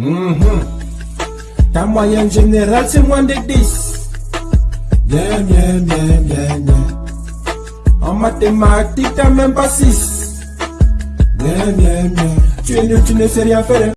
Mhm. Ta moyenne générale, c'est moins de 10. Bien, bien, bien, bien, bien. En mathématiques, t'as même pas 6. Bien, bien, bien. Tu es nul, tu ne sais rien faire. Hein.